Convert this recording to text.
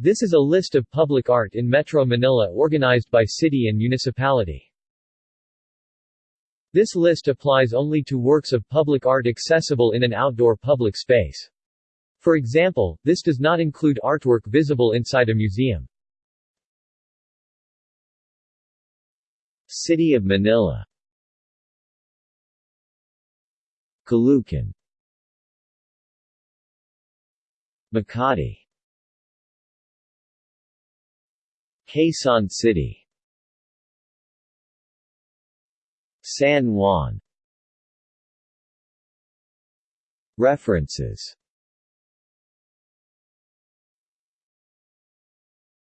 This is a list of public art in Metro Manila organized by city and municipality. This list applies only to works of public art accessible in an outdoor public space. For example, this does not include artwork visible inside a museum. City of Manila Caloocan Makati Quezon City. San Juan. References